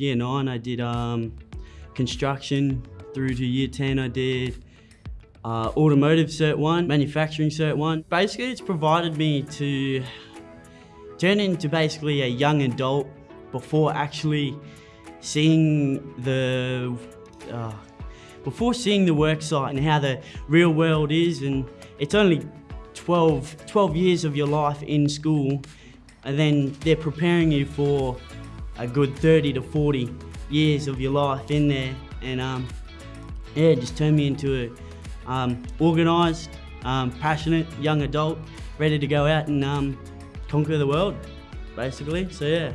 Year nine, I did um, construction through to year 10, I did uh, automotive cert one, manufacturing cert one. Basically, it's provided me to turn into basically a young adult before actually seeing the uh, before seeing the work site and how the real world is and it's only 12, 12 years of your life in school and then they're preparing you for a good 30 to 40 years of your life in there and um, yeah, just turned me into a um, organised, um, passionate young adult ready to go out and um, conquer the world basically, so yeah.